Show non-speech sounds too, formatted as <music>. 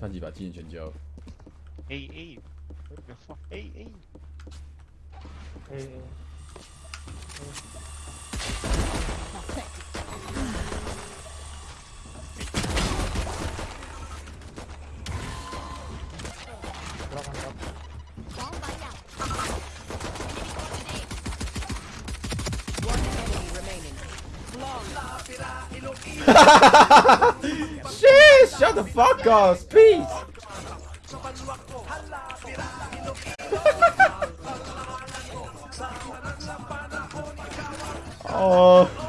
他几把经验全交。哎哎，别放，哎哎，哎哎。哈哈哈哈哈！shit。Shut the fuck up, peace. <laughs> oh.